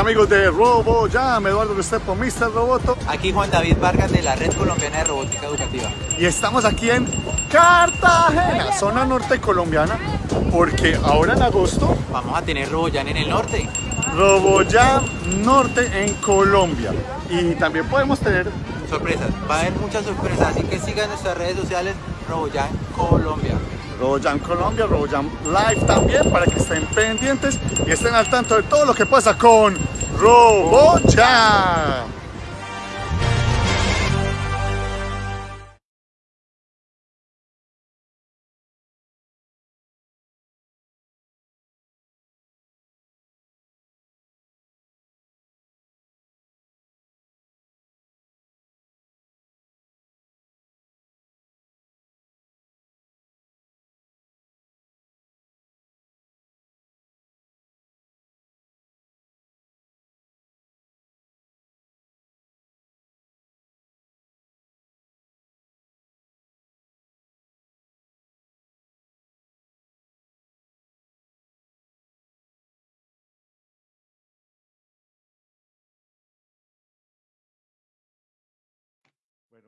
amigos de Robo Jam, Eduardo Restrepo, Mr. Roboto. Aquí Juan David Vargas de la Red Colombiana de Robótica Educativa. Y estamos aquí en Cartagena, zona norte colombiana, porque ahora en agosto Vamos a tener RoboJam en el norte. RoboJam Norte en Colombia. Y también podemos tener Sorpresas, va a haber muchas sorpresas, así que sigan nuestras redes sociales RoboJam Colombia. RoboJam Colombia, RoboJam Live también, para que estén pendientes y estén al tanto de todo lo que pasa con RoboJam.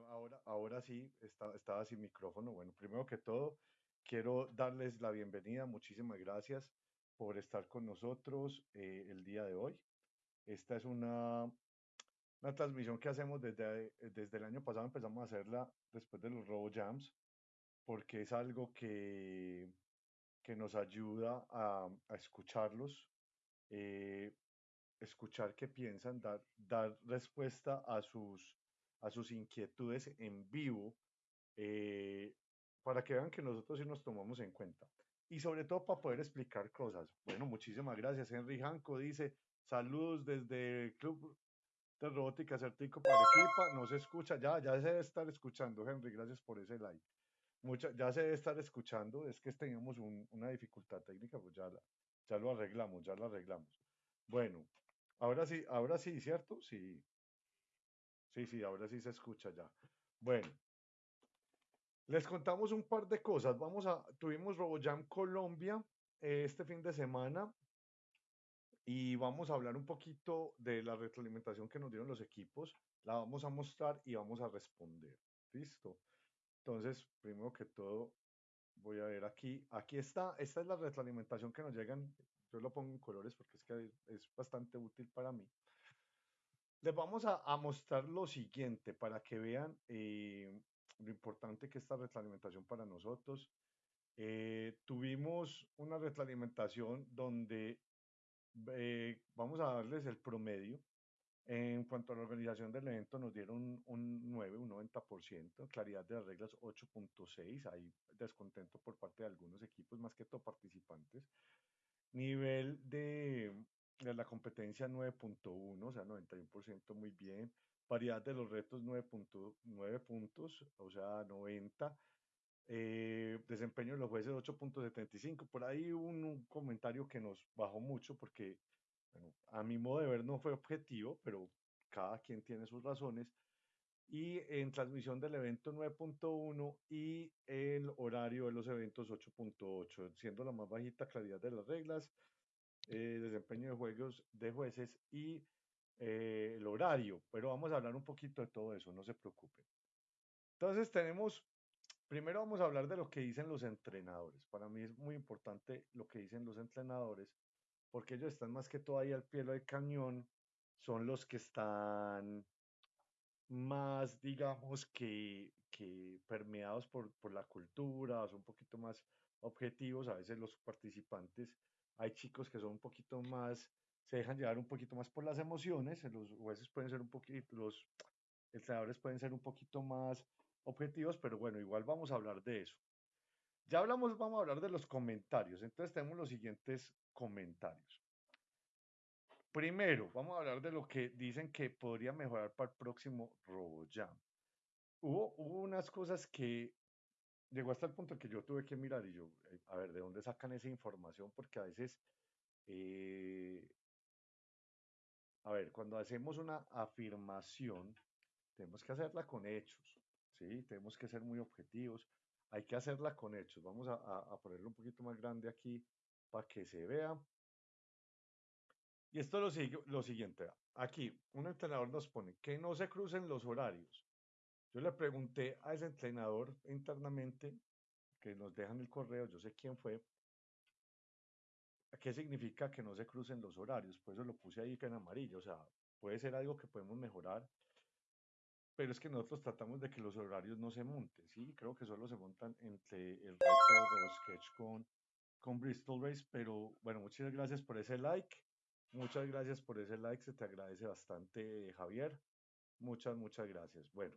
Ahora, ahora sí, está- estaba sin micrófono. Bueno, primero que todo, quiero darles la bienvenida. Muchísimas gracias por estar con nosotros eh, el día de hoy. Esta es una, una transmisión que hacemos desde, desde el año pasado. Empezamos a hacerla después de los Robo Jams, porque es algo que, que nos ayuda a, a escucharlos, eh, escuchar qué piensan, dar, dar respuesta a sus a sus inquietudes en vivo eh, para que vean que nosotros sí nos tomamos en cuenta. Y sobre todo para poder explicar cosas. Bueno, muchísimas gracias. Henry Janco dice, saludos desde el Club de Robótica Certico para Equipa. No se escucha, ya, ya se debe estar escuchando, Henry. Gracias por ese like. Mucha, ya se debe estar escuchando. Es que teníamos un, una dificultad técnica, pues ya, ya lo arreglamos, ya lo arreglamos. Bueno, ahora sí, ahora sí, ¿cierto? Sí. Sí, sí, ahora sí se escucha ya. Bueno, les contamos un par de cosas. Vamos a, tuvimos RoboJam Colombia eh, este fin de semana y vamos a hablar un poquito de la retroalimentación que nos dieron los equipos. La vamos a mostrar y vamos a responder. ¿Listo? Entonces, primero que todo, voy a ver aquí. Aquí está. Esta es la retroalimentación que nos llegan. Yo lo pongo en colores porque es que es bastante útil para mí. Les vamos a, mostrar lo siguiente para que vean eh, lo importante que es esta retroalimentación para nosotros. Eh, tuvimos una retroalimentación donde eh, vamos a darles el promedio. En cuanto a la organización del evento, nos dieron un 9, un 90%, claridad de las reglas 8.6, hay descontento por parte de algunos equipos, más que todo participantes. Nivel de, de la competencia 9.1, o sea, 91% muy bien. Variedad de los retos 9.9 puntos, o sea, 90. Eh, desempeño de los jueces 8.75. Por ahí un, un comentario que nos bajó mucho porque, bueno, a mi modo de ver no fue objetivo, pero cada quien tiene sus razones. Y en transmisión del evento 9.1 y el horario de los eventos 8.8, siendo la más bajita claridad de las reglas, eh, desempeño de juegos de jueces y eh, el horario. Pero vamos a hablar un poquito de todo eso, no se preocupen. Entonces tenemos, primero vamos a hablar de lo que dicen los entrenadores. Para mí es muy importante lo que dicen los entrenadores, porque ellos están más que todo ahí al pie del cañón, son los que están más, digamos, que, que permeados por, por la cultura, son un poquito más objetivos, a veces los participantes, hay chicos que son un poquito más, se dejan llevar un poquito más por las emociones, los jueces pueden ser un poquito, los entrenadores pueden ser un poquito más objetivos, pero bueno, igual vamos a hablar de eso. Ya hablamos, vamos a hablar de los comentarios, entonces tenemos los siguientes comentarios. Primero, vamos a hablar de lo que dicen que podría mejorar para el próximo RoboJam. Hubo, hubo unas cosas que llegó hasta el punto que yo tuve que mirar y yo, eh, a ver, ¿de dónde sacan esa información? Porque a veces, eh, a ver, cuando hacemos una afirmación, tenemos que hacerla con hechos, ¿sí? Tenemos que ser muy objetivos, hay que hacerla con hechos. Vamos a, a- ponerlo un poquito más grande aquí para que se vea. Y esto es lo, lo siguiente. Aquí, un entrenador nos pone que no se crucen los horarios. Yo le pregunté a ese entrenador internamente, que nos dejan el correo, yo sé quién fue, ¿qué significa que no se crucen los horarios? Por eso lo puse ahí en amarillo. O sea, puede ser algo que podemos mejorar, pero es que nosotros tratamos de que los horarios no se monten, ¿sí? Creo que solo se montan entre el reto RoboSketch con, con Bristol Race, pero bueno, muchas gracias por ese like. Muchas gracias por ese like, se te agradece bastante, Javier. Muchas, muchas gracias. Bueno,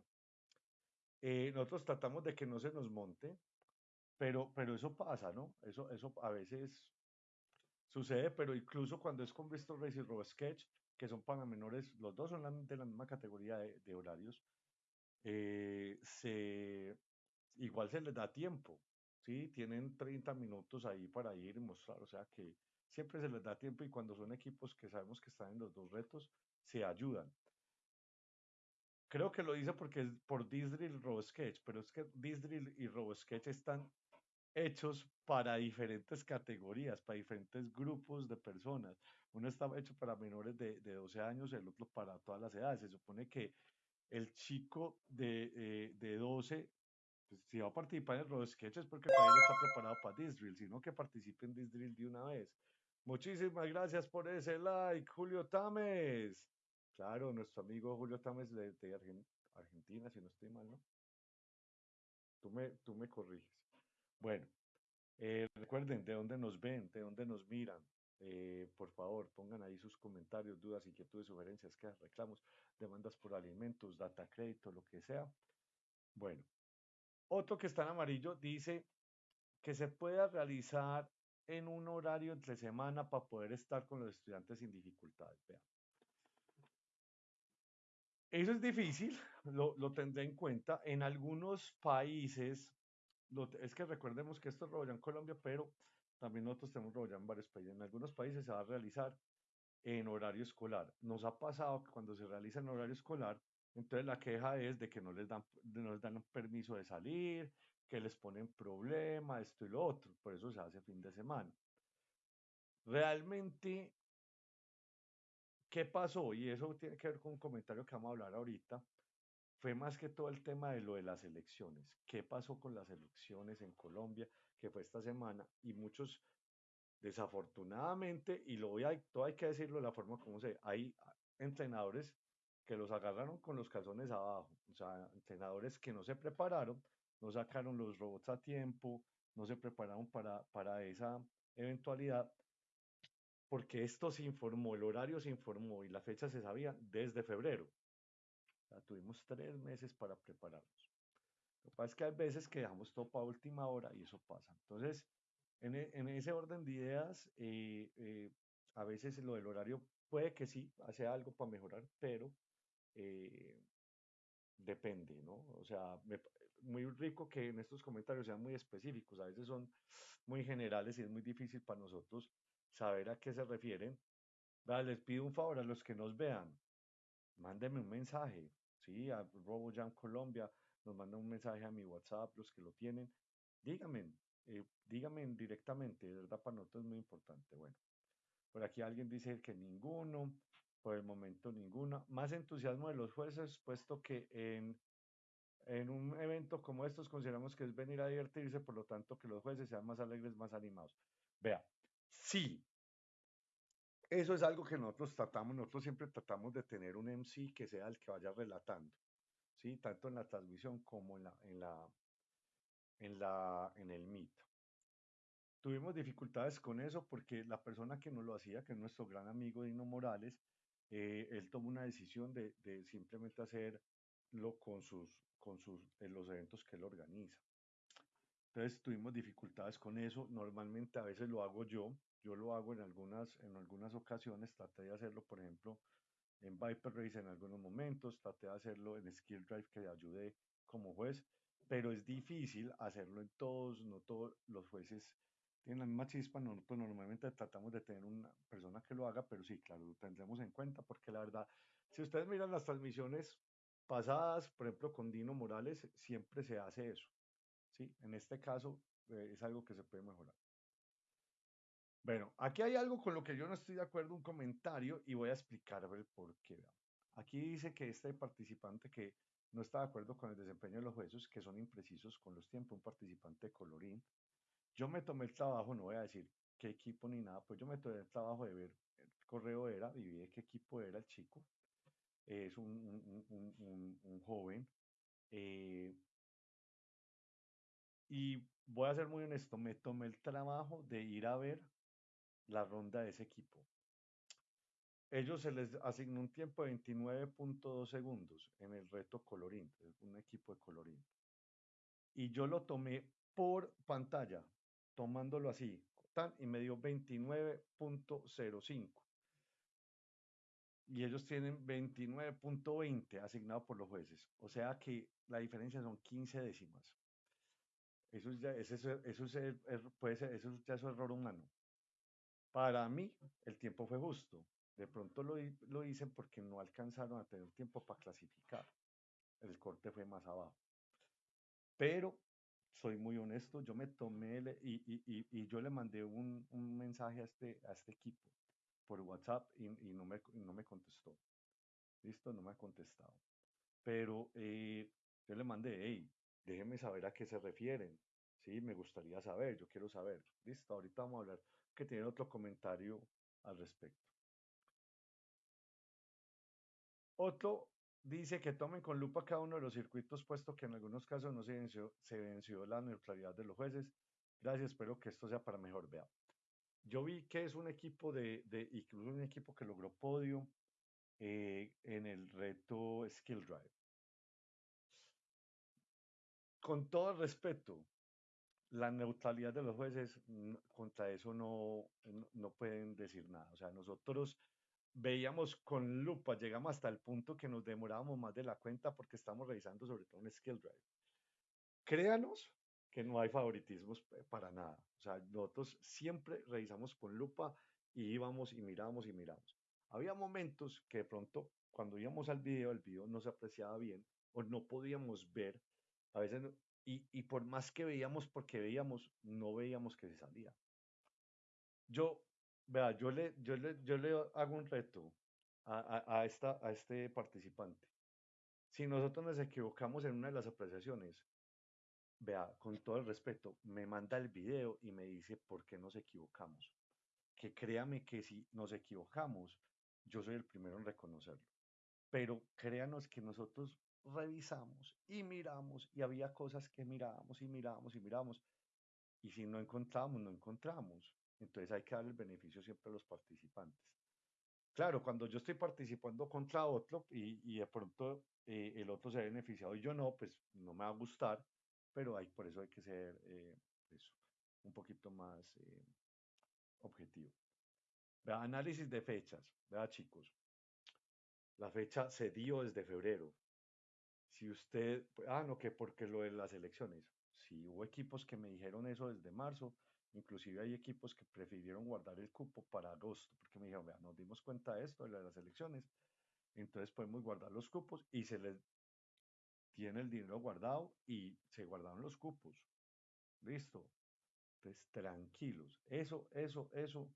eh, nosotros tratamos de que no se nos monte, pero, pero eso pasa, ¿no? Eso, eso a veces sucede, pero incluso cuando es con Bristol Race y RoboSketch, que son para menores, los dos son de la misma categoría de, de horarios, eh, se, igual se les da tiempo, ¿sí? Tienen 30 minutos ahí para ir y mostrar, o sea que siempre se les da tiempo y cuando son equipos que sabemos que están en los dos retos, se ayudan. Creo que lo dice porque es por Disdrill RoboSketch, pero es que Disdrill y RoboSketch están hechos para diferentes categorías, para diferentes grupos de personas. Uno está hecho para menores de, de 12 años, el otro para todas las edades. Se supone que el chico de, eh, de 12, pues, si va a participar en RoboSketch es porque todavía no está preparado para Disdrill, sino que participe en Disdrill de una vez. Muchísimas gracias por ese like, Julio Tames. Claro, nuestro amigo Julio Tames de, de Argen- Argentina, si no estoy mal, ¿no? Tú me, tú me corriges. Bueno, eh, recuerden de dónde nos ven, de dónde nos miran. Eh, por favor, pongan ahí sus comentarios, dudas, inquietudes, sugerencias, quejas, reclamos, demandas por alimentos, data crédito, lo que sea. Bueno, otro que está en amarillo dice que se pueda realizar en un horario entre semana para poder estar con los estudiantes sin dificultades. Vean. Eso es difícil, lo, lo tendré en cuenta. En algunos países, es que recordemos que esto es Robollán Colombia, pero también nosotros tenemos Robollán en varios países. En algunos países se va a realizar en horario escolar. Nos ha pasado que cuando se realiza en horario escolar, entonces la queja es de que no les dan, no les dan permiso de salir, que les ponen problema, esto y lo otro. Por eso se hace fin de semana. Realmente, ¿qué pasó? Y eso tiene que ver con un comentario que vamos a hablar ahorita. Fue más que todo el tema de lo de las elecciones. ¿Qué pasó con las elecciones en Colombia, que fue esta semana? Y muchos, desafortunadamente, y lo voy a, todo hay que decirlo de la forma como se, hay entrenadores que los agarraron con los calzones abajo, o sea, entrenadores que no se prepararon, no sacaron los robots a tiempo, no se prepararon para, para esa eventualidad, porque esto se informó, el horario se informó y la fecha se sabía desde febrero. Tuvimos tres meses para prepararnos. Lo que pasa es que hay veces que dejamos todo para última hora y eso pasa. Entonces, en, e- en ese orden de ideas, eh, eh, a veces lo del horario puede que sí, hace algo para mejorar, pero eh, depende, ¿no? O sea, muy rico que en estos comentarios sean muy específicos, a veces son muy generales y es muy difícil para nosotros saber a qué se refieren. Les pido un favor a los que nos vean, mándenme un mensaje, ¿sí? A RoboJam Colombia, nos mandan un mensaje a mi WhatsApp, los que lo tienen, díganme, eh, díganme directamente, de verdad para nosotros es muy importante. Bueno, por aquí alguien dice que ninguno, por el momento ninguna. Más entusiasmo de los jueces, puesto que en, en un evento como estos consideramos que es venir a divertirse, por lo tanto que los jueces sean más alegres, más animados. Vea, sí, eso es algo que nosotros tratamos, nosotros siempre tratamos de tener un MC que sea el que vaya relatando, ¿sí? Tanto en la transmisión como en la, en la, en la, en el Meet. Tuvimos dificultades con eso porque la persona que nos lo hacía, que es nuestro gran amigo Dino Morales, eh, él tomó una decisión de, de simplemente hacerlo con sus, con sus, en los eventos que él organiza. Entonces tuvimos dificultades con eso. Normalmente a veces lo hago yo. Yo lo hago en algunas, en algunas ocasiones. Traté de hacerlo, por ejemplo, en Viper Race en algunos momentos. Traté de hacerlo en Skill Drive que ayudé como juez. Pero es difícil hacerlo en todos. No todos los jueces tienen la misma chispa. Nosotros normalmente tratamos de tener una persona que lo haga. Pero sí, claro, lo tendremos en cuenta porque la verdad, si ustedes miran las transmisiones pasadas, por ejemplo, con Dino Morales, siempre se hace eso. ¿sí? En este caso eh, es algo que se puede mejorar. Bueno, aquí hay algo con lo que yo no estoy de acuerdo, un comentario, y voy a explicar el por qué. Aquí dice que este participante que no está de acuerdo con el desempeño de los jueces, que son imprecisos con los tiempos, un participante de colorín. Yo me tomé el trabajo, no voy a decir qué equipo ni nada, pues yo me tomé el trabajo de ver el correo era y vi qué equipo era el chico. Es un, un, joven. Eh, y voy a ser muy honesto, me tomé el trabajo de ir a ver la ronda de ese equipo. Ellos se les asignó un tiempo de 29.2 segundos en el reto colorín, un equipo de colorín. Y yo lo tomé por pantalla, tomándolo así, y me dio 29.05. Y ellos tienen 29.20 asignado por los jueces. O sea que la diferencia son 15 décimas. Eso ya, es, puede ser, eso ya es error humano. Para mí, el tiempo fue justo. De pronto lo, lo dicen porque no alcanzaron a tener tiempo para clasificar. El corte fue más abajo. Pero soy muy honesto, yo me tomé y, y, y, yo le mandé un, un, mensaje a este, a este equipo por WhatsApp y, no, me, no me contestó. Listo, no me ha contestado. Pero eh, yo le mandé, hey, déjenme saber a qué se refieren. Sí, me gustaría saber, yo quiero saber. Listo, ahorita vamos a hablar que tiene otro comentario al respecto. Otro dice que tomen con lupa cada uno de los circuitos, puesto que en algunos casos no se venció, la neutralidad de los jueces. Gracias, espero que esto sea para mejor. Vea, yo vi que es un equipo de, incluso un equipo que logró podio eh, en el reto Skill Drive. Con todo respeto, la neutralidad de los jueces, contra eso no, no pueden decir nada. O sea, nosotros veíamos con lupa, llegamos hasta el punto que nos demorábamos más de la cuenta porque estamos revisando sobre todo un skill drive. Créanos que no hay favoritismos para nada. O sea, nosotros siempre revisamos con lupa y íbamos y miramos y miramos. Había momentos que de pronto cuando íbamos al video, el video no se apreciaba bien o no podíamos ver. A veces, y, por más que veíamos, porque veíamos, no veíamos que se salía. Yo Vea, yo le, yo le, yo le hago un reto a, a, esta, a este participante. Si nosotros nos equivocamos en una de las apreciaciones, vea, con todo el respeto, me manda el video y me dice por qué nos equivocamos. Que créame que si nos equivocamos, yo soy el primero en reconocerlo. Pero créanos que nosotros revisamos y miramos y había cosas que mirábamos y mirábamos y mirábamos. Y si no encontramos, no encontramos. Entonces hay que dar el beneficio siempre a los participantes. Claro, cuando yo estoy participando contra otro y, y de pronto eh, el otro se ha beneficiado y yo no, pues no me va a gustar, pero hay, por eso hay que ser eh, pues, un poquito más eh, objetivo. Análisis de fechas. Vea, chicos, la fecha se dio desde febrero. Si usted, ah, no, que porque lo de las elecciones. Si hubo equipos que me dijeron eso desde marzo, Inclusive hay equipos que prefirieron guardar el cupo para agosto, porque me dijeron, vea, nos dimos cuenta de esto, de las elecciones, entonces podemos guardar los cupos y se les tiene el dinero guardado y se guardaron los cupos. Listo. Entonces, tranquilos. Eso, eso, eso,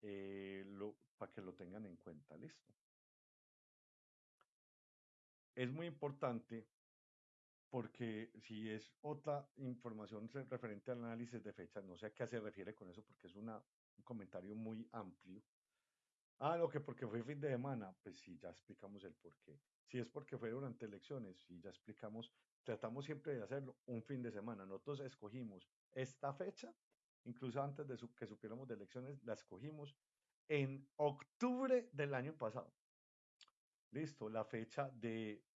eh, lo, para que lo tengan en cuenta. Listo. Es muy importante porque si es otra información referente al análisis de fechas, no sé a qué se refiere con eso, porque es un comentario muy amplio. Ah, lo que porque fue fin de semana, pues sí, ya explicamos el por qué. Si es porque fue durante elecciones, sí, ya explicamos, tratamos siempre de hacerlo un fin de semana. Nosotros escogimos esta fecha, incluso antes de que supiéramos de elecciones, la escogimos en octubre del año pasado. Listo, la fecha de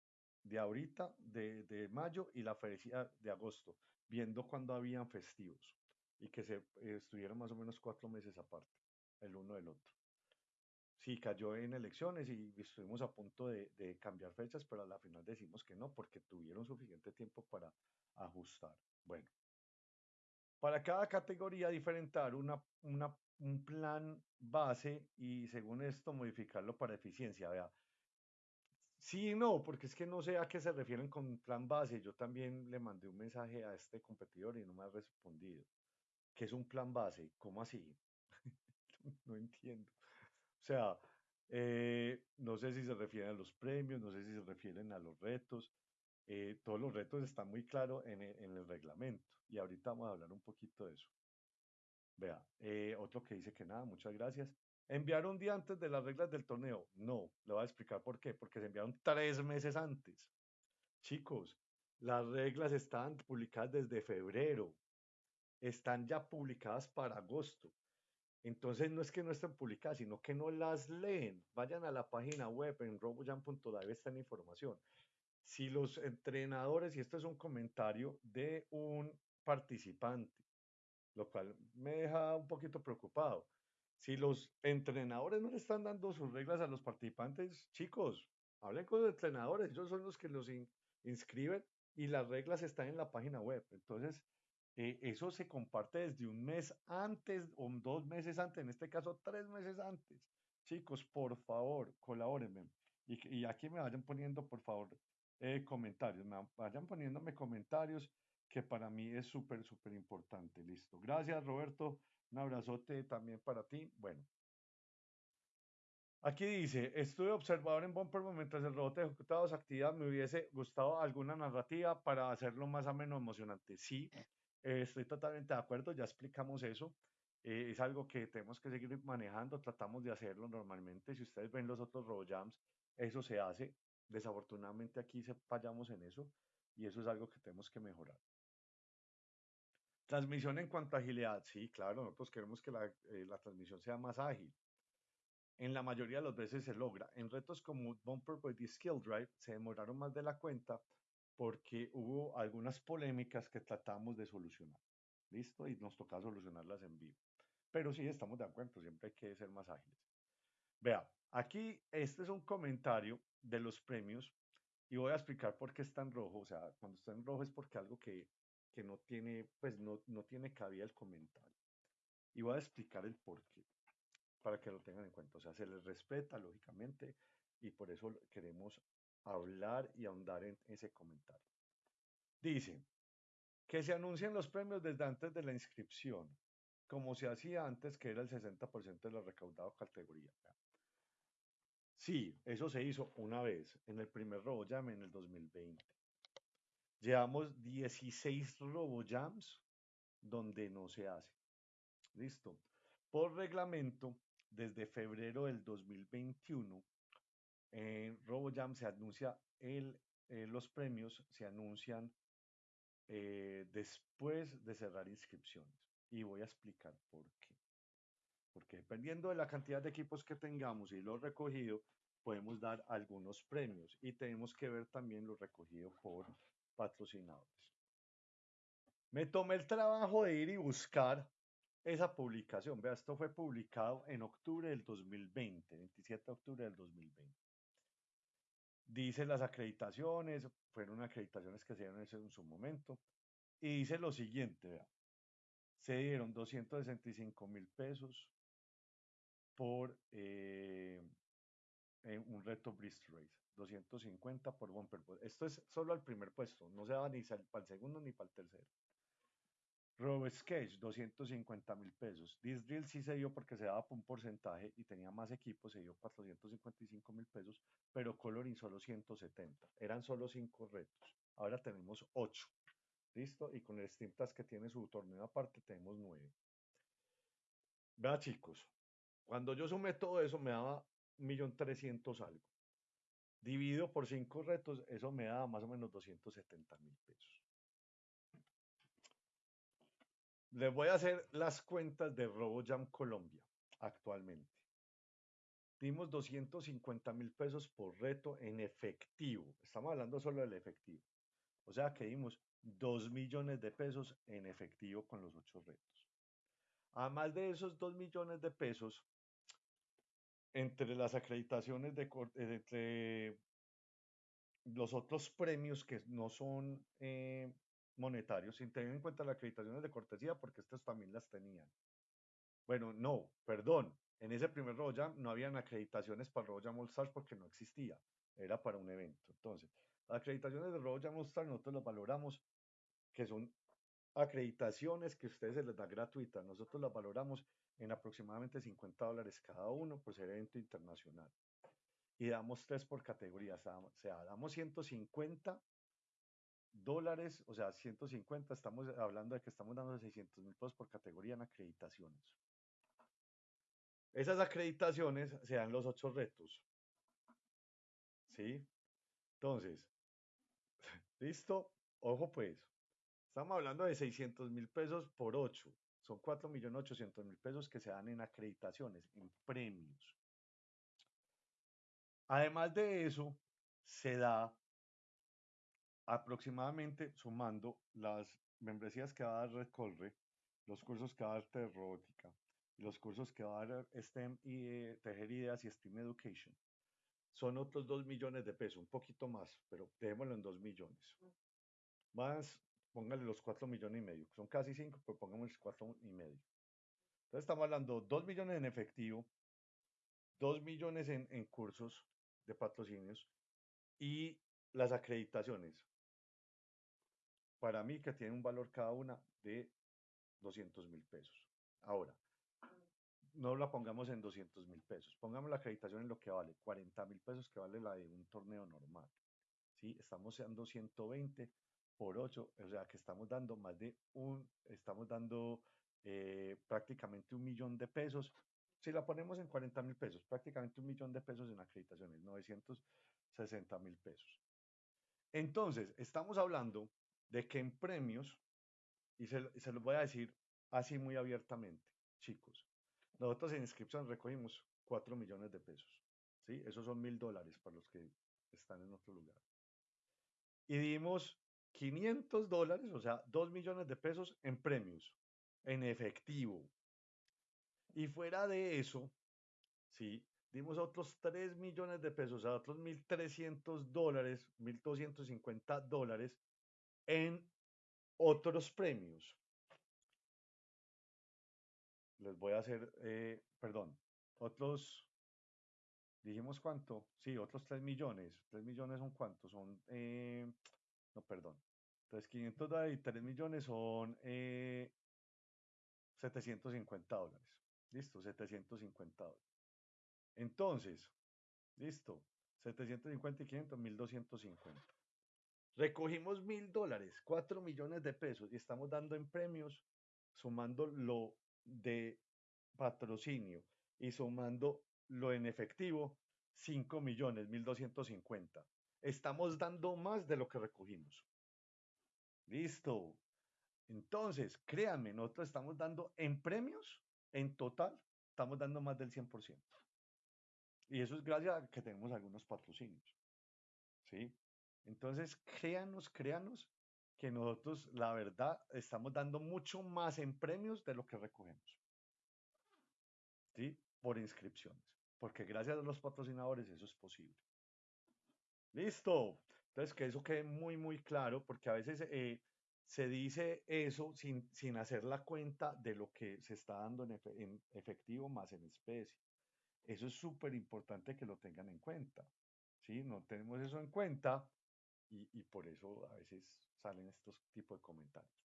de ahorita, de, de mayo y la feria de agosto, viendo cuando habían festivos y que se estuvieron más o menos cuatro meses aparte, el uno del otro. Sí, cayó en elecciones y estuvimos a punto de, de, cambiar fechas, pero a la final decimos que no, porque tuvieron suficiente tiempo para ajustar. Bueno, para cada categoría diferentar una, una, un plan base y según esto modificarlo para eficiencia. Vea, Sí, no, porque es que no sé a qué se refieren con plan base. Yo también le mandé un mensaje a este competidor y no me ha respondido. ¿Qué es un plan base? ¿Cómo así? no entiendo. O sea, eh, no sé si se refieren a los premios, no sé si se refieren a los retos. Eh, todos los retos están muy claros en en el reglamento y ahorita vamos a hablar un poquito de eso. Vea, eh, otro que dice que nada, muchas gracias. ¿Enviar un día antes de las reglas del torneo? No, le voy a explicar por qué. Porque se enviaron tres meses antes. Chicos, las reglas están publicadas desde febrero. Están ya publicadas para agosto. Entonces no es que no estén publicadas, sino que no las leen. Vayan a la página web en robojam.live está la información. Si los entrenadores, y esto es un comentario de un participante, lo cual me deja un poquito preocupado. Si los entrenadores no le están dando sus reglas a los participantes, chicos, hablen con los entrenadores, ellos son los que los inscriben y las reglas están en la página web. Entonces, eh, eso se comparte desde un mes antes o dos meses antes, en este caso tres meses antes. Chicos, por favor, colabórenme. Y, aquí me vayan poniendo, por favor, eh, comentarios, me vayan poniéndome comentarios que para mí es súper, súper importante. Listo. Gracias, Roberto. Un abrazote también para ti. Bueno. Aquí dice, estuve observador en Bumper mientras el robot ejecutaba su actividad. Me hubiese gustado alguna narrativa para hacerlo más o menos emocionante. Sí, eh, estoy totalmente de acuerdo. Ya explicamos eso. Eh, es algo que tenemos que seguir manejando. Tratamos de hacerlo normalmente. Si ustedes ven los otros RoboJams, eso se hace. Desafortunadamente aquí se fallamos en eso y eso es algo que tenemos que mejorar. Transmisión en cuanto a agilidad, sí, claro, nosotros queremos que la, eh, la, transmisión sea más ágil. En la mayoría de las veces se logra. En retos como Bumper Body Skill Drive se demoraron más de la cuenta porque hubo algunas polémicas que tratamos de solucionar. ¿Listo? Y nos toca solucionarlas en vivo. Pero sí, estamos de acuerdo, siempre hay que ser más ágiles. Vea, aquí este es un comentario de los premios y voy a explicar por qué está en rojo. O sea, cuando está en rojo es porque algo que que no tiene, pues no, no tiene cabida el comentario. Y voy a explicar el por qué, para que lo tengan en cuenta. O sea, se les respeta, lógicamente, y por eso queremos hablar y ahondar en ese comentario. Dice, que se anuncien los premios desde antes de la inscripción, como se hacía antes, que era el 60% de lo recaudado categoría. Sí, eso se hizo una vez, en el primer RoboJam en el 2020. Llevamos 16 RoboJams donde no se hace. Listo. Por reglamento, desde febrero del 2021, en RoboJam se anuncia eh, los premios, se anuncian eh, después de cerrar inscripciones. Y voy a explicar por qué. Porque dependiendo de la cantidad de equipos que tengamos y lo recogido, podemos dar algunos premios. Y tenemos que ver también lo recogido por patrocinadores. Me tomé el trabajo de ir y buscar esa publicación. Vea, esto fue publicado en octubre del 2020, 27 de octubre del 2020. Dice las acreditaciones, fueron acreditaciones que se dieron en su momento. Y dice lo siguiente, vea. Se dieron 265 mil pesos por eh, un reto Bristol Race. 250 por bumper. Esto es solo al primer puesto, no se va ni para el segundo ni para el tercero. Robo Sketch, 250 mil pesos. This Drill sí se dio porque se daba por un porcentaje y tenía más equipos, se dio 455 mil pesos, pero Coloring solo 170. Eran solo 5 retos. Ahora tenemos 8. ¿Listo? Y con el Steam que tiene su torneo aparte, tenemos 9. Vea, chicos, cuando yo sumé todo eso, me daba 1.300.000 algo. Dividido por cinco retos, eso me da más o menos 270 mil pesos. Les voy a hacer las cuentas de RoboJam Colombia actualmente. Dimos 250 mil pesos por reto en efectivo. Estamos hablando solo del efectivo. O sea que dimos 2 millones de pesos en efectivo con los ocho retos. Además de esos 2 millones de pesos, entre las acreditaciones de eh, entre los otros premios que no son eh, monetarios, sin tener en cuenta las acreditaciones de cortesía, porque estas también las tenían. Bueno, no, perdón, en ese primer RoboJam no habían acreditaciones para RoboJam All Stars porque no existía, era para un evento. Entonces, las acreditaciones de RoboJam All Stars nosotros las valoramos que son acreditaciones que ustedes se les da gratuitas. Nosotros las valoramos en aproximadamente 50 dólares cada uno por ser evento internacional. Y damos tres por categoría. O sea, damos 150 dólares, o sea, 150, estamos hablando de que estamos dando 600 mil pesos por categoría en acreditaciones. Esas acreditaciones se dan los ocho retos. ¿Sí? Entonces, ¿listo? Ojo pues, estamos hablando de 600 mil pesos por 8. Son 4 millones 800 mil pesos que se dan en acreditaciones, en premios. Además de eso, se da aproximadamente sumando las membresías que va a dar Recolre, los cursos que va a dar de robótica los cursos que va a dar STEM y eh, Tejer Ideas y STEAM Education, son otros 2 millones de pesos, un poquito más, pero dejémoslo en 2 millones. Más, póngale los 4 millones y medio, son casi 5, pero pongamos 4 y medio. Entonces estamos hablando 2 millones en efectivo, 2 millones en, cursos de patrocinios y las acreditaciones. Para mí que tiene un valor cada una de 200 mil pesos. Ahora, no la pongamos en 200 mil pesos, pongamos la acreditación en lo que vale, 40 mil pesos que vale la de un torneo normal. ¿sí? Estamos dando 120 por 8, o sea que estamos dando más de un, estamos dando eh, prácticamente un millón de pesos. Si la ponemos en 40 mil pesos, prácticamente un millón de pesos en acreditaciones, 960 mil pesos. Entonces, estamos hablando de que en premios, y se, se los voy a decir así muy abiertamente, chicos, nosotros en inscripción recogimos 4 millones de pesos. ¿sí? Esos son mil dólares para los que están en otro lugar. Y dimos 500 dólares, o sea, 2 millones de pesos en premios, en efectivo. Y fuera de eso, ¿sí? dimos otros 3 millones de pesos, sea, otros 1.300 dólares, 1.250 dólares en otros premios les voy a hacer, eh, perdón, otros, dijimos cuánto, sí, otros 3 millones, 3 millones son cuántos, son, eh, no, perdón, entonces 500 dólares y 3 millones son 750 eh, dólares, listo, 750 dólares. Entonces, listo, 750 y 500, 1250. Recogimos mil dólares, 4 millones de pesos y estamos dando en premios, sumando lo de patrocinio y sumando lo en efectivo, 5 millones 1250. Estamos dando más de lo que recogimos. Listo. Entonces, créanme, nosotros estamos dando en premios, en total, estamos dando más del 100%. Y eso es gracias a que tenemos algunos patrocinios. ¿Sí? Entonces, créanos, créanos que nosotros, la verdad, estamos dando mucho más en premios de lo que recogemos. ¿Sí? Por inscripciones. Porque gracias a los patrocinadores eso es posible. Listo. Entonces, que eso quede muy, muy claro, porque a veces eh, se dice eso sin, sin, hacer la cuenta de lo que se está dando en, efectivo más en especie. Eso es súper importante que lo tengan en cuenta. ¿sí? No tenemos eso en cuenta y, y por eso a veces salen estos tipos de comentarios.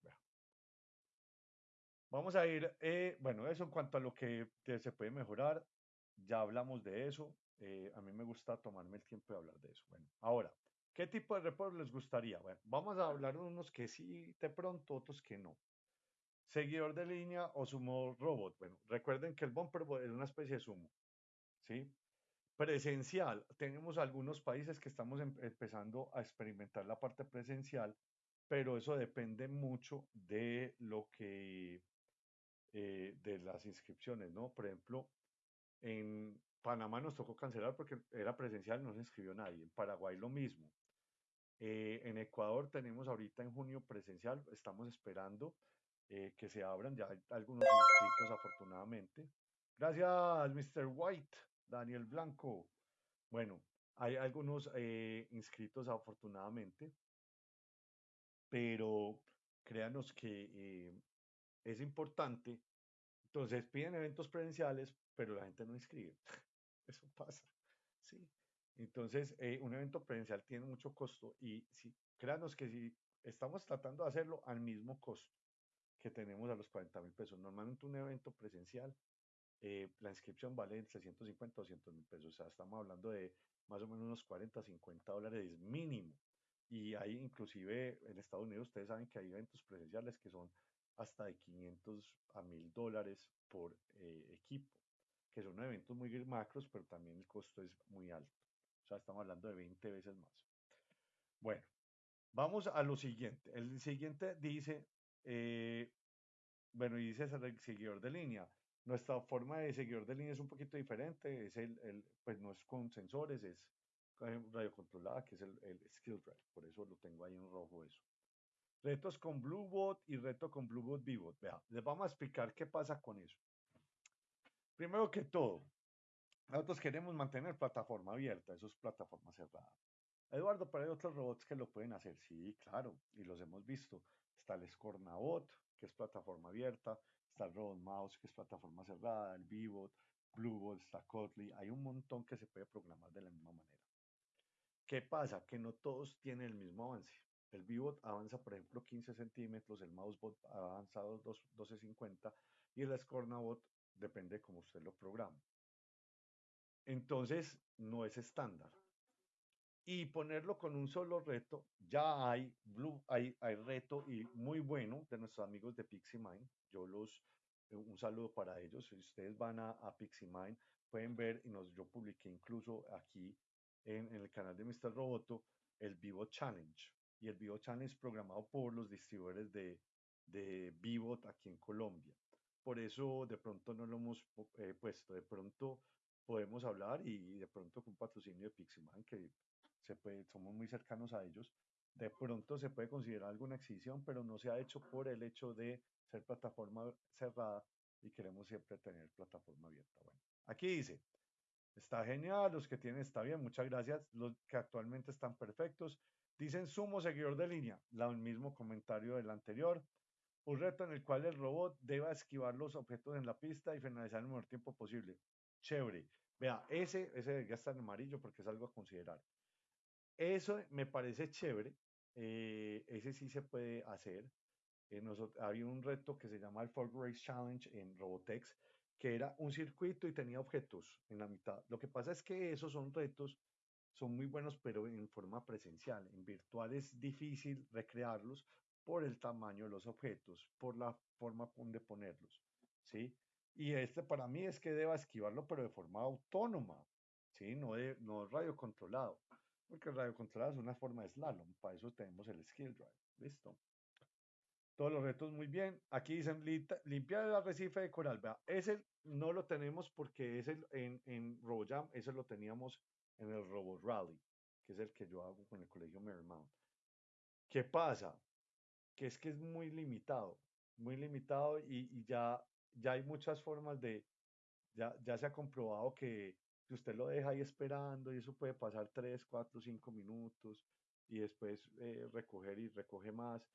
Vamos a ir, eh, bueno, eso en cuanto a lo que se puede mejorar, ya hablamos de eso. Eh, a mí me gusta tomarme el tiempo de hablar de eso. Bueno, ahora, ¿qué tipo de report les gustaría? Bueno, vamos a hablar de unos que sí de pronto, otros que no. Seguidor de línea o sumo robot. Bueno, recuerden que el bumper es una especie de sumo. ¿Sí? Presencial. Tenemos algunos países que estamos em, empezando a experimentar la parte presencial pero eso depende mucho de lo que, eh, de las inscripciones, ¿no? Por ejemplo, en Panamá nos tocó cancelar porque era presencial, no se inscribió nadie. En Paraguay lo mismo. Eh, en Ecuador tenemos ahorita en junio presencial, estamos esperando eh, que se abran, ya algunos inscritos afortunadamente. Gracias, Mr. White, Daniel Blanco. Bueno, hay algunos inscritos afortunadamente pero créanos que eh, es importante. Entonces piden eventos presenciales, pero la gente no inscribe. Eso pasa. ¿sí? Entonces, eh, un evento presencial tiene mucho costo y si, créanos que si estamos tratando de hacerlo al mismo costo, que tenemos a los 40 mil pesos. Normalmente un evento presencial, eh, la inscripción vale entre 150 200 mil pesos. O sea, estamos hablando de más o menos unos 40, 50 dólares mínimo. Y hay inclusive en Estados Unidos, ustedes saben que hay eventos presenciales que son hasta de 500 a 1000 dólares por eh, equipo, que son eventos muy macros, pero también el costo es muy alto. O sea, estamos hablando de 20 veces más. Bueno, vamos a lo siguiente. El siguiente dice, eh, bueno, y dice el seguidor de línea. Nuestra forma de seguidor de línea es un poquito diferente, es el, el pues no es con sensores, es radio controlada, que es el, el skill drive, por eso lo tengo ahí en rojo eso. Retos con Bluebot y reto con Bluebot Vivot. Vea, les vamos a explicar qué pasa con eso. Primero que todo, nosotros queremos mantener plataforma abierta, eso es plataforma cerrada. Eduardo, pero hay otros robots que lo pueden hacer. Sí, claro, y los hemos visto. Está el Scornabot, que es plataforma abierta, está el Robot Mouse, que es plataforma cerrada, el Vivot, Bluebot, está Kotlin. Hay un montón que se puede programar de la misma manera. ¿Qué pasa? Que no todos tienen el mismo avance. El Vivot avanza, por ejemplo, 15 centímetros, el Mousebot ha avanzado 12.50 y el Scornabot depende de cómo usted lo programa. Entonces, no es estándar. Y ponerlo con un solo reto, ya hay, Blue, hay, hay reto y muy bueno de nuestros amigos de PixieMind. Yo los, eh, un saludo para ellos. Si ustedes van a, a PixieMind, pueden ver, y nos, yo publiqué incluso aquí en, el canal de Mr. Roboto, el Vivo Challenge. Y el Vivo Challenge programado por los distribuidores de, de Vivot aquí en Colombia. Por eso de pronto no lo hemos eh, puesto. De pronto podemos hablar y de pronto con patrocinio de Pixelman, que somos muy cercanos a ellos, de pronto se puede considerar alguna exhibición, pero no se ha hecho por el hecho de ser plataforma cerrada y queremos siempre tener plataforma abierta. Bueno, aquí dice, está genial, los que tienen está bien, muchas gracias, los que actualmente están perfectos. Dicen sumo seguidor de línea, el mismo comentario del anterior. Un reto en el cual el robot deba esquivar los objetos en la pista y finalizar en el menor tiempo posible chévere. Vea, ese, ese ya está en amarillo porque es algo a considerar. Eso me parece chévere. Eh, ese sí se puede hacer. Eh, nosotros, había un reto que se llama el Ford Race Challenge en Robotex, que era un circuito y tenía objetos en la mitad. Lo que pasa es que esos son retos, son muy buenos, pero en forma presencial. En virtual es difícil recrearlos por el tamaño de los objetos, por la forma de ponerlos. ¿sí? Y este para mí es que deba esquivarlo, pero de forma autónoma, ¿sí? No, de, no radio controlado, porque el radio controlado es una forma de slalom, para eso tenemos el skill drive, ¿listo? Todos los retos muy bien. Aquí dicen limpiar el arrecife de coral. Vea, ese no lo tenemos porque ese en, en RoboJam, ese lo teníamos en el Robo Rally, que es el que yo hago con el colegio Marymount. ¿Qué pasa? Que es que es muy limitado, muy limitado y, ya ya hay muchas formas de, ya, ya se ha comprobado que si usted lo deja ahí esperando y eso puede pasar 3, 4, 5 minutos y después eh, recoger y recoge más.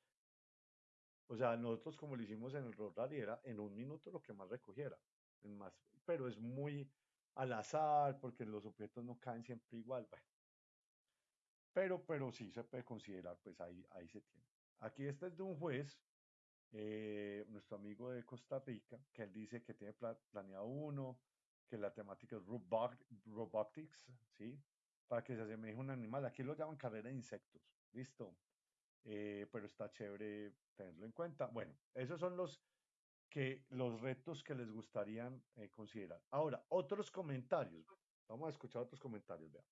O sea, nosotros como lo hicimos en el Road Rally era en un minuto lo que más recogiera, más, pero es muy al azar porque los objetos no caen siempre igual. Pero, pero sí se puede considerar, pues ahí, ahí se tiene. Aquí este es de un juez eh, nuestro amigo de Costa Rica, que él dice que tiene planeado uno, que la temática es robotics, ¿sí? Para que se asemeje un animal. Aquí lo llaman carrera de insectos, listo. Eh, pero está chévere tenerlo en cuenta. Bueno, esos son los que los retos que les gustaría eh, considerar. Ahora, otros comentarios. Vamos a escuchar otros comentarios, vean.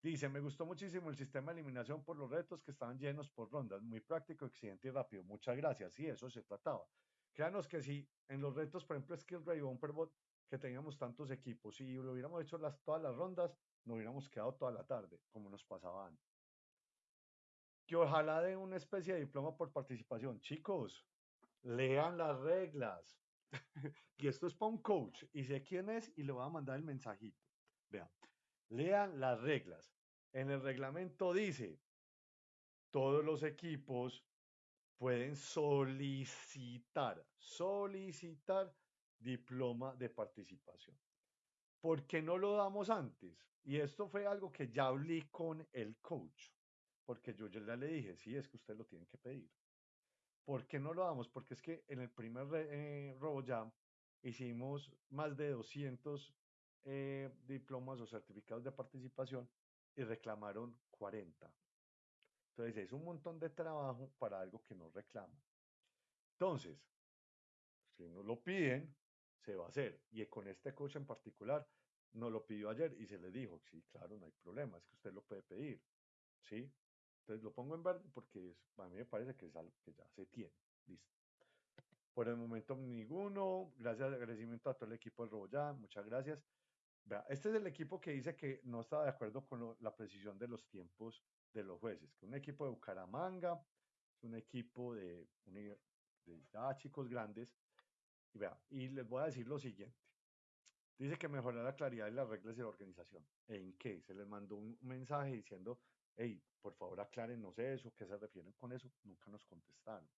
Dice, me gustó muchísimo el sistema de eliminación por los retos que estaban llenos por rondas, muy práctico, exigente y rápido. Muchas gracias. Sí, eso se trataba. Créanos que si en los retos, por ejemplo, Skill Ray o Bot, que teníamos tantos equipos, y lo hubiéramos hecho las, todas las rondas, nos hubiéramos quedado toda la tarde, como nos pasaba antes. Que ojalá de una especie de diploma por participación. Chicos, lean las reglas. y esto es para un coach. Y sé quién es y le voy a mandar el mensajito. Vean, Lean las reglas. En el reglamento dice, todos los equipos pueden solicitar, solicitar diploma de participación. ¿Por qué no lo damos antes? Y esto fue algo que ya hablé con el coach, porque yo ya le dije, sí, es que usted lo tiene que pedir. ¿Por qué no lo damos? Porque es que en el primer eh, RoboJam hicimos más de 200 eh, diplomas o certificados de participación y reclamaron 40. Entonces es un montón de trabajo para algo que no reclama. Entonces, si no lo piden, se va a hacer. Y con este coach en particular, no lo pidió ayer y se le dijo, sí, claro, no hay problema, es que usted lo puede pedir. ¿Sí? Entonces lo pongo en verde porque a mí me parece que es algo que ya se tiene. Listo. Por el momento ninguno. Gracias, agradecimiento a todo el equipo de RoboJam. Muchas gracias. Este es el equipo que dice que no estaba de acuerdo con la precisión de los tiempos de los jueces. Que un equipo de Bucaramanga, un equipo de, de ya chicos grandes. Y, vea, y les voy a decir lo siguiente. Dice que mejorar la claridad de las reglas de la organización. ¿En qué? Se les mandó un mensaje diciendo hey, por favor aclárenos eso, ¿qué se refieren con eso? Nunca nos contestaron.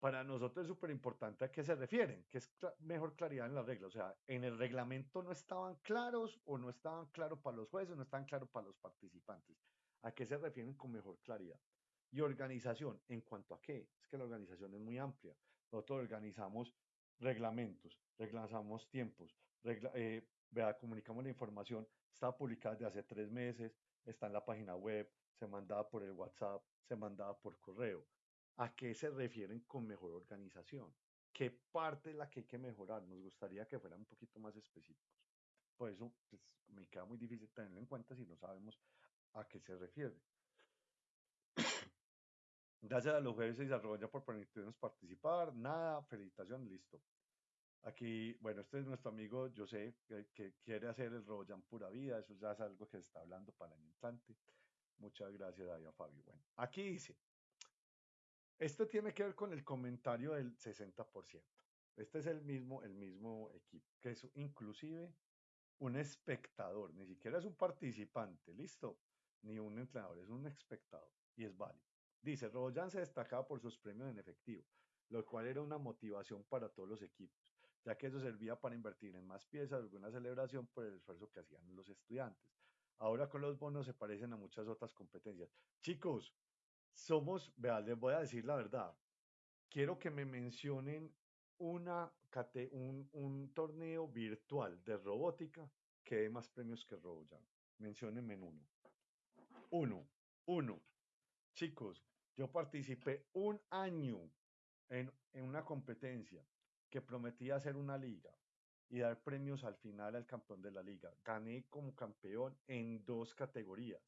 Para nosotros es súper importante a qué se refieren, que es mejor claridad en la regla. O sea, en el reglamento no estaban claros o no estaban claros para los jueces, no estaban claros para los participantes. ¿A qué se refieren con mejor claridad? Y organización, ¿en cuanto a qué? Es que la organización es muy amplia. Nosotros organizamos reglamentos, reglamentos tiempos, eh, comunicamos la información, está publicada desde hace tres meses, está en la página web, se mandaba por el WhatsApp, se mandaba por correo. ¿A qué se refieren con mejor organización? ¿Qué parte es la que hay que mejorar? Nos gustaría que fueran un poquito más específicos. Por eso pues, me queda muy difícil tenerlo en cuenta si no sabemos a qué se refiere. Gracias a los jueves y desarrollo por permitirnos participar. Nada, felicitación, listo. Aquí, bueno, este es nuestro amigo José, que, que quiere hacer el Roboyan pura vida, eso ya es algo que se está hablando para el instante. Muchas gracias a Fabio. Bueno, aquí dice, esto tiene que ver con el comentario del 60%. Este es el mismo, el mismo equipo, que es inclusive un espectador, ni siquiera es un participante, listo, ni un entrenador, es un espectador y es válido. Dice, Roboyan se destacaba por sus premios en efectivo, lo cual era una motivación para todos los equipos ya que eso servía para invertir en más piezas, alguna celebración por el esfuerzo que hacían los estudiantes. Ahora con los bonos se parecen a muchas otras competencias. Chicos, somos, vean, les voy a decir la verdad. Quiero que me mencionen una, un, un torneo virtual de robótica que dé más premios que RoboJam. Menciónenme en uno. Uno, uno. Chicos, yo participé un año en, en una competencia que prometía hacer una liga y dar premios al final al campeón de la liga. Gané como campeón en dos categorías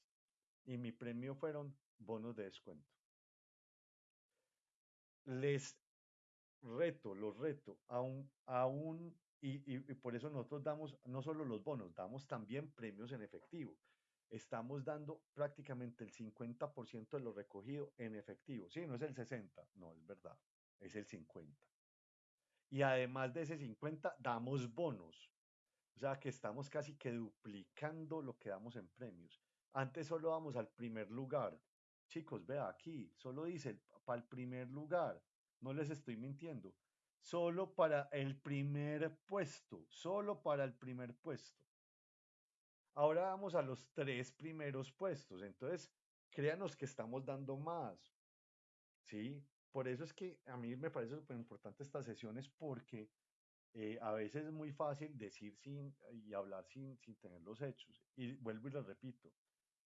y mi premio fueron bonos de descuento. Les reto, los reto aún un, y, y, por eso nosotros damos no solo los bonos, damos también premios en efectivo. Estamos dando prácticamente el 50% de lo recogido en efectivo. Sí, no es el 60, no, es verdad, es el 50 y además de ese 50 damos bonos. O sea que estamos casi que duplicando lo que damos en premios. Antes solo vamos al primer lugar. Chicos, vea aquí, solo dice para el primer lugar. No les estoy mintiendo. Solo para el primer puesto, solo para el primer puesto. Ahora vamos a los tres primeros puestos. Entonces, créanos que estamos dando más. ¿Sí? por eso es que a mí me parece súper importante estas sesiones porque eh, a veces es muy fácil decir sin y hablar sin, sin tener los hechos. Y vuelvo y lo repito.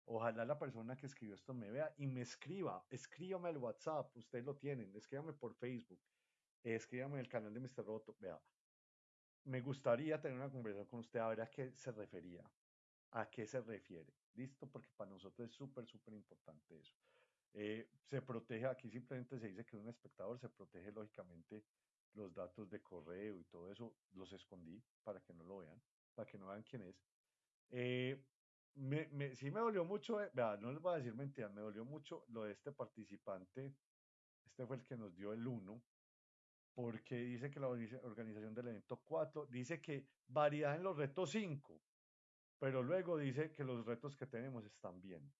Ojalá la persona que escribió esto me vea y me escriba. Escríbame al WhatsApp, ustedes lo tienen. Escríbame por Facebook. Escríbame el canal de Mr. Roto. Vea, me gustaría tener una conversación con usted a ver a qué se refería, a qué se refiere. ¿Listo? Porque para nosotros es súper, súper importante eso. Eh, se protege, aquí simplemente se dice que un espectador se protege lógicamente los datos de correo y todo eso, los escondí para que no lo vean, para que no vean quién es. Eh, me, sí me dolió mucho, eh, no les voy a decir mentiras, me dolió mucho lo de este participante, este fue el que nos dio el 1, porque dice que la organización del evento 4 dice que variedad en los retos 5, pero luego dice que los retos que tenemos están bien.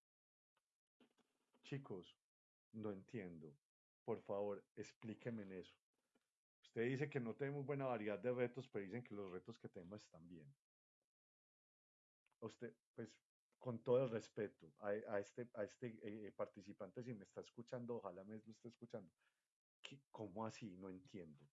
Chicos, no entiendo. Por favor, explíquenme en eso. Usted dice que no tenemos buena variedad de retos, pero dicen que los retos que tenemos están bien. Usted, pues, con todo el respeto a, este, a este eh, participante, si me está escuchando, ojalá me esté escuchando. ¿Cómo así? No entiendo.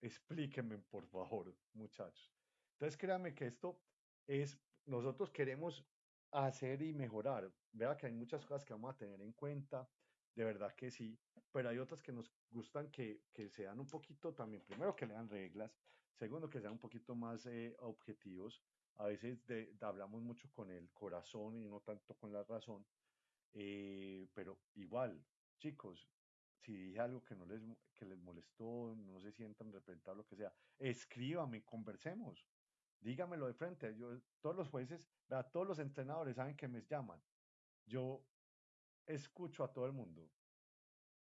Explíquenme, por favor, muchachos. Entonces, créanme que esto es, nosotros queremos hacer y mejorar. Vea que hay muchas cosas que vamos a tener en cuenta, de verdad que sí, pero hay otras que nos gustan que, que sean un poquito también, primero que lean reglas, segundo que sean un poquito más eh, objetivos. A veces hablamos mucho con el corazón y no tanto con la razón, eh, pero igual, chicos, si dije algo que no les, que les molestó, no se sientan representados, lo que sea, escríbame, conversemos, dígamelo de frente. Yo, todos los jueces, todos los entrenadores saben que me llaman. Yo escucho a todo el mundo.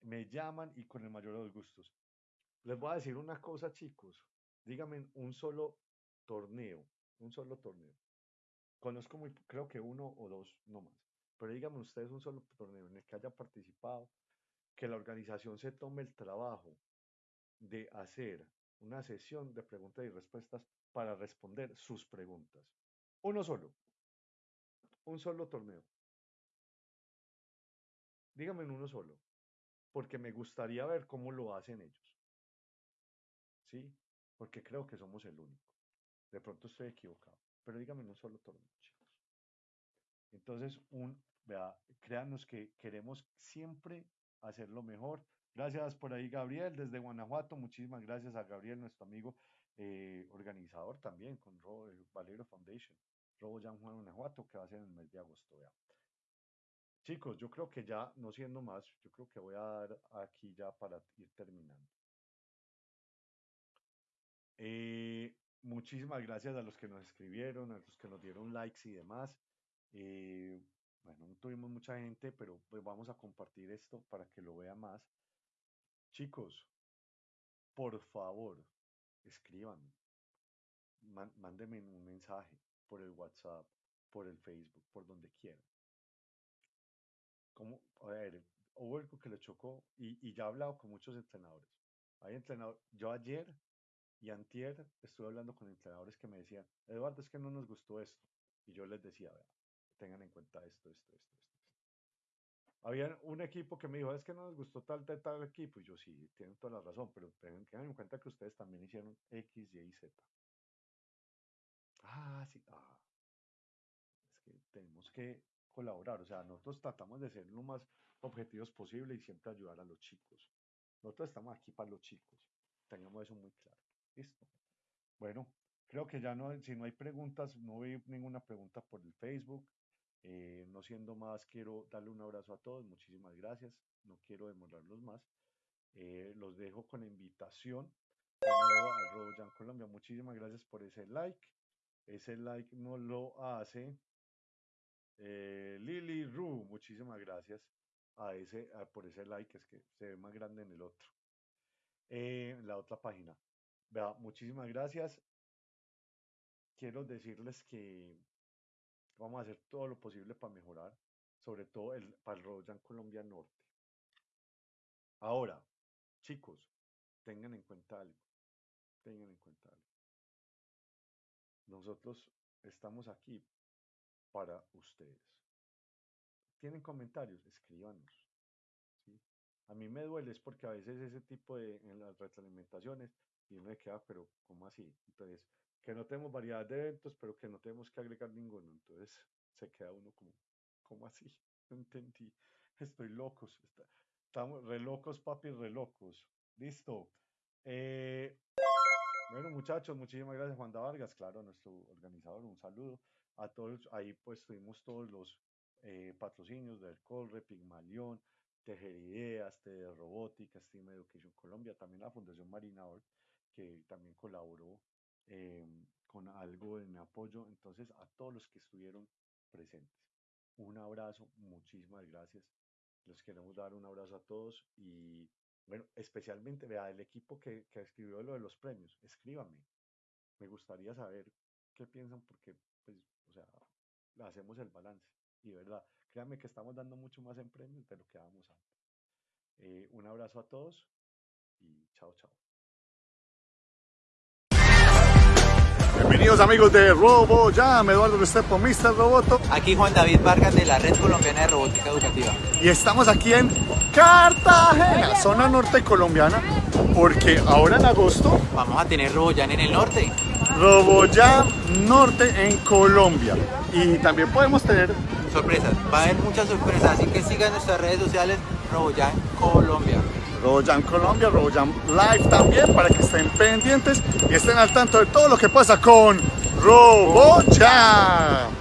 Me llaman y con el mayor de los gustos. Les voy a decir una cosa, chicos. Díganme un solo torneo, un solo torneo. Conozco muy, creo que uno o dos, no más. Pero díganme ustedes un solo torneo en el que haya participado, que la organización se tome el trabajo de hacer una sesión de preguntas y respuestas para responder sus preguntas. Uno solo. Un solo torneo. Díganme en uno solo, porque me gustaría ver cómo lo hacen ellos. ¿Sí? Porque creo que somos el único. De pronto estoy equivocado, pero díganme en un solo torneo, chicos. Entonces, un, vea, créanos que queremos siempre hacerlo mejor. Gracias por ahí, Gabriel, desde Guanajuato. Muchísimas gracias a Gabriel, nuestro amigo eh, organizador también con eh, Valero Foundation, Robo Juan Guanajuato, que va a ser en el mes de agosto. Chicos, yo creo que ya, no siendo más, yo creo que voy a dar aquí ya para ir terminando. Eh, muchísimas gracias a los que nos escribieron, a los que nos dieron likes y demás. Eh, bueno, no tuvimos mucha gente, pero pues vamos a compartir esto para que lo vean más. Chicos, por favor, escriban, mándenme un mensaje por el WhatsApp, por el Facebook, por donde quieran a ver, hubo algo que le chocó y, y ya he hablado con muchos entrenadores. Hay entrenadores, yo ayer y antier estuve hablando con entrenadores que me decían, Eduardo, es que no nos gustó esto. Y yo les decía, vea, tengan en cuenta esto, esto, esto, esto. Había un equipo que me dijo, es que no nos gustó tal, tal, tal equipo. Y yo, sí, tienen toda la razón, pero tengan, en cuenta que ustedes también hicieron X, Y Z. Ah, sí, ah. Es que tenemos que colaborar. O sea, nosotros tratamos de ser lo más objetivos posible y siempre ayudar a los chicos. Nosotros estamos aquí para los chicos. Tengamos eso muy claro. Listo. Bueno, creo que ya no, si no hay preguntas, no vi ninguna pregunta por el Facebook. Eh, no siendo más, quiero darle un abrazo a todos. Muchísimas gracias. No quiero demorarlos más. Eh, los dejo con la invitación. a Colombia. Muchísimas gracias por ese like. Ese like no lo hace eh, Lily Ru, muchísimas gracias a ese, por ese like, es que se ve más grande en el otro. Eh, en la otra página. Vea, muchísimas gracias. Quiero decirles que vamos a hacer todo lo posible para mejorar, sobre todo el, para el Royan Colombia Norte. Ahora, chicos, tengan en cuenta algo. Tengan en cuenta algo. Nosotros estamos aquí para ustedes. ¿Tienen comentarios? Escríbanos. A mí me duele es porque a veces ese tipo de en las retroalimentaciones y uno me queda, pero ¿cómo así? Entonces, que no tenemos variedad de eventos, pero que no tenemos que agregar ninguno. Entonces, se queda uno como, ¿cómo así? No entendí. Estoy locos. estamos re locos, papi, re locos. Listo. Eh, bueno, muchachos, muchísimas gracias, Juan Vargas, claro, nuestro organizador, un saludo a todos, ahí pues tuvimos todos los eh, patrocinios del Colre, Pigmalión, Tejer Ideas, Robótica, Steam Education Colombia, también la Fundación Marinador, que también colaboró em, con algo en apoyo. Entonces, a todos los que estuvieron presentes, un abrazo, muchísimas gracias. Les queremos dar un abrazo a todos y, bueno, especialmente, vea, el equipo que, que escribió lo de los premios, escríbame. Me gustaría saber qué piensan porque, pues, o sea, hacemos el balance. Y verdad, créanme que estamos dando mucho más en premios de lo que dábamos antes. Eh, un abrazo a todos y chao, chao. Bienvenidos amigos de RoboJam, Eduardo Restrepo, Mr. Roboto. Aquí Juan David Vargas de la Red Colombiana de Robótica Educativa. Y estamos aquí en Cartagena, zona norte colombiana, porque ahora en agosto Vamos a tener RoboJam en el norte. RoboJam Norte en Colombia. Y también podemos tener Sorpresas, va a haber muchas sorpresas, así que sigan nuestras redes sociales RoboJam Colombia. RoboJam Colombia, RoboJam Live también para que estén pendientes y estén al tanto de todo lo que pasa con RoboJam.